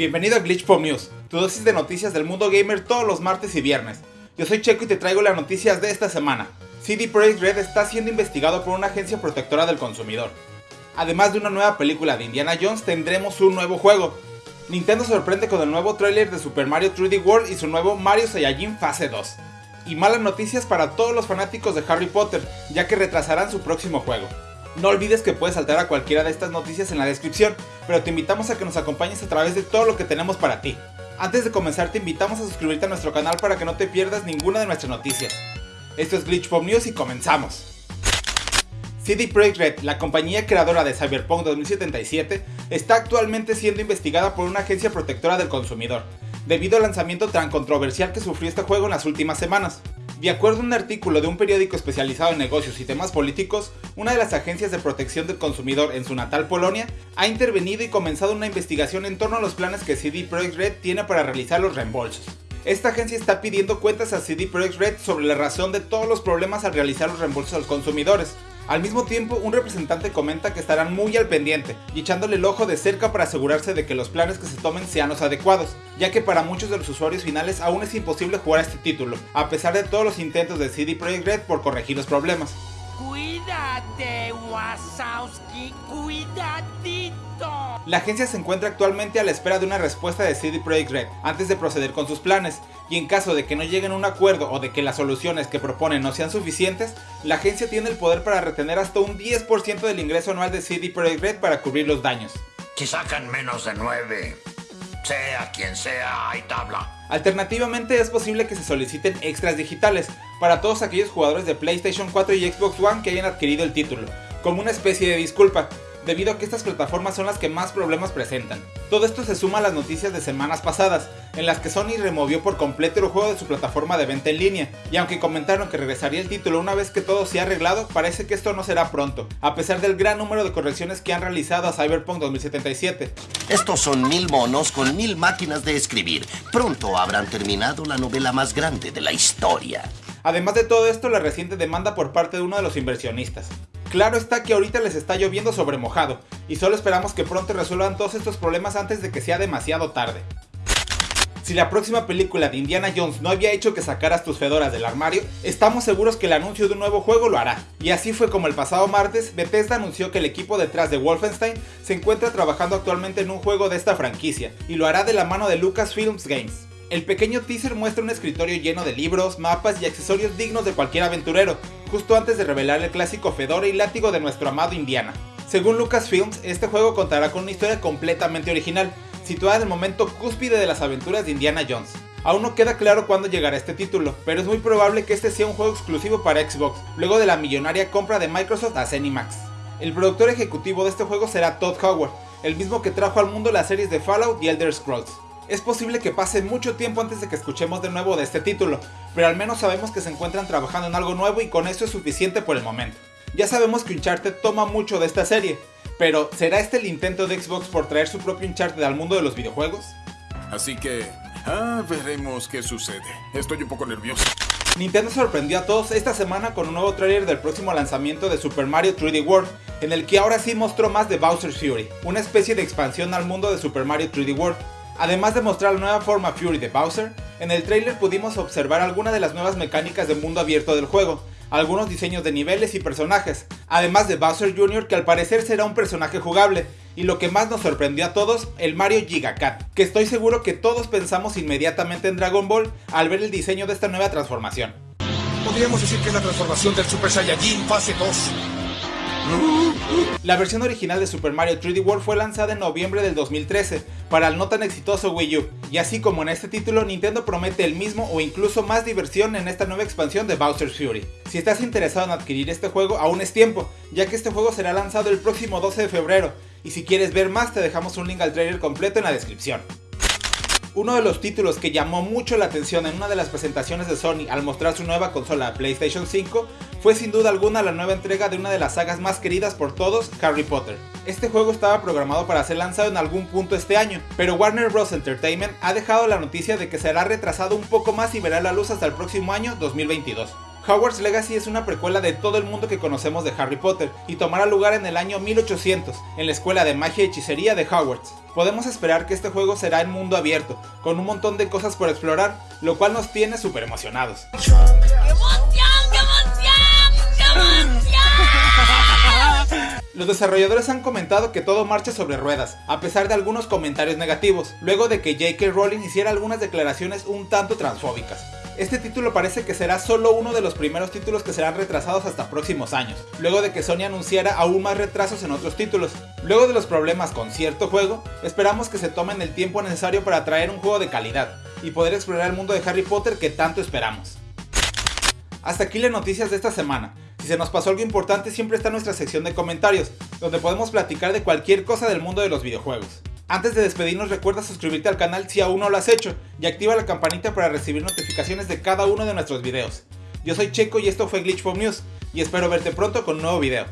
Bienvenido a Glitch Pop News, tu dosis de noticias del mundo gamer todos los martes y viernes. Yo soy Checo y te traigo las noticias de esta semana. CD Projekt Red está siendo investigado por una agencia protectora del consumidor. Además de una nueva película de Indiana Jones, tendremos un nuevo juego. Nintendo sorprende con el nuevo tráiler de Super Mario 3D World y su nuevo Mario Saiyajin Fase 2. Y malas noticias para todos los fanáticos de Harry Potter, ya que retrasarán su próximo juego. No olvides que puedes saltar a cualquiera de estas noticias en la descripción, pero te invitamos a que nos acompañes a través de todo lo que tenemos para ti. Antes de comenzar te invitamos a suscribirte a nuestro canal para que no te pierdas ninguna de nuestras noticias. Esto es Glitch Pop News y comenzamos. CD Projekt Red, la compañía creadora de Cyberpunk 2077, está actualmente siendo investigada por una agencia protectora del consumidor, debido al lanzamiento tan controversial que sufrió este juego en las últimas semanas. De acuerdo a un artículo de un periódico especializado en negocios y temas políticos, una de las agencias de protección del consumidor en su natal Polonia ha intervenido y comenzado una investigación en torno a los planes que CD Projekt Red tiene para realizar los reembolsos. Esta agencia está pidiendo cuentas a CD Projekt Red sobre la razón de todos los problemas al realizar los reembolsos a los consumidores, al mismo tiempo, un representante comenta que estarán muy al pendiente y echándole el ojo de cerca para asegurarse de que los planes que se tomen sean los adecuados, ya que para muchos de los usuarios finales aún es imposible jugar a este título, a pesar de todos los intentos de CD Projekt Red por corregir los problemas. Cuídate, Wasowski, cuidadito. La agencia se encuentra actualmente a la espera de una respuesta de CD Projekt Red antes de proceder con sus planes, y en caso de que no lleguen a un acuerdo o de que las soluciones que proponen no sean suficientes, la agencia tiene el poder para retener hasta un 10% del ingreso anual de CD Projekt Red para cubrir los daños. Si sacan menos de 9, sea quien sea, hay tabla. Alternativamente es posible que se soliciten extras digitales para todos aquellos jugadores de PlayStation 4 y Xbox One que hayan adquirido el título, como una especie de disculpa, debido a que estas plataformas son las que más problemas presentan. Todo esto se suma a las noticias de semanas pasadas, en las que Sony removió por completo el juego de su plataforma de venta en línea, y aunque comentaron que regresaría el título una vez que todo se ha arreglado, parece que esto no será pronto, a pesar del gran número de correcciones que han realizado a Cyberpunk 2077. Estos son mil monos con mil máquinas de escribir. Pronto habrán terminado la novela más grande de la historia. Además de todo esto, la reciente demanda por parte de uno de los inversionistas. Claro está que ahorita les está lloviendo sobre mojado, y solo esperamos que pronto resuelvan todos estos problemas antes de que sea demasiado tarde. Si la próxima película de Indiana Jones no había hecho que sacaras tus fedoras del armario, estamos seguros que el anuncio de un nuevo juego lo hará. Y así fue como el pasado martes, Bethesda anunció que el equipo detrás de Wolfenstein se encuentra trabajando actualmente en un juego de esta franquicia, y lo hará de la mano de Lucasfilms Games. El pequeño teaser muestra un escritorio lleno de libros, mapas y accesorios dignos de cualquier aventurero, justo antes de revelar el clásico fedora y látigo de nuestro amado Indiana. Según Lucasfilms, este juego contará con una historia completamente original, situada en el momento cúspide de las aventuras de Indiana Jones. Aún no queda claro cuándo llegará este título, pero es muy probable que este sea un juego exclusivo para Xbox, luego de la millonaria compra de Microsoft a Zenimax. El productor ejecutivo de este juego será Todd Howard, el mismo que trajo al mundo las series de Fallout y Elder Scrolls es posible que pase mucho tiempo antes de que escuchemos de nuevo de este título, pero al menos sabemos que se encuentran trabajando en algo nuevo y con eso es suficiente por el momento. Ya sabemos que Uncharted toma mucho de esta serie, pero ¿será este el intento de Xbox por traer su propio Uncharted al mundo de los videojuegos? Así que, ah, veremos qué sucede. Estoy un poco nervioso. Nintendo sorprendió a todos esta semana con un nuevo trailer del próximo lanzamiento de Super Mario 3D World, en el que ahora sí mostró más de Bowser's Fury, una especie de expansión al mundo de Super Mario 3D World. Además de mostrar la nueva forma Fury de Bowser, en el trailer pudimos observar algunas de las nuevas mecánicas de mundo abierto del juego, algunos diseños de niveles y personajes, además de Bowser Jr. que al parecer será un personaje jugable, y lo que más nos sorprendió a todos, el Mario Gigacat, que estoy seguro que todos pensamos inmediatamente en Dragon Ball al ver el diseño de esta nueva transformación. Podríamos decir que es la transformación del Super Saiyajin fase 2. La versión original de Super Mario 3D World fue lanzada en noviembre del 2013 para el no tan exitoso Wii U, y así como en este título Nintendo promete el mismo o incluso más diversión en esta nueva expansión de Bowser's Fury. Si estás interesado en adquirir este juego aún es tiempo, ya que este juego será lanzado el próximo 12 de febrero, y si quieres ver más te dejamos un link al trailer completo en la descripción. Uno de los títulos que llamó mucho la atención en una de las presentaciones de Sony al mostrar su nueva consola PlayStation 5 fue sin duda alguna la nueva entrega de una de las sagas más queridas por todos, Harry Potter. Este juego estaba programado para ser lanzado en algún punto este año, pero Warner Bros. Entertainment ha dejado la noticia de que será retrasado un poco más y verá la luz hasta el próximo año 2022. Hogwarts Legacy es una precuela de todo el mundo que conocemos de Harry Potter y tomará lugar en el año 1800 en la escuela de magia y hechicería de Hogwarts. Podemos esperar que este juego será en mundo abierto, con un montón de cosas por explorar, lo cual nos tiene súper emocionados. ¡Qué emoción, qué emoción, qué emoción! Los desarrolladores han comentado que todo marcha sobre ruedas, a pesar de algunos comentarios negativos, luego de que J.K. Rowling hiciera algunas declaraciones un tanto transfóbicas. Este título parece que será solo uno de los primeros títulos que serán retrasados hasta próximos años, luego de que Sony anunciara aún más retrasos en otros títulos. Luego de los problemas con cierto juego, esperamos que se tomen el tiempo necesario para traer un juego de calidad y poder explorar el mundo de Harry Potter que tanto esperamos. Hasta aquí las noticias de esta semana. Si se nos pasó algo importante siempre está nuestra sección de comentarios, donde podemos platicar de cualquier cosa del mundo de los videojuegos. Antes de despedirnos recuerda suscribirte al canal si aún no lo has hecho y activa la campanita para recibir notificaciones de cada uno de nuestros videos. Yo soy Checo y esto fue Glitch News y espero verte pronto con un nuevo video.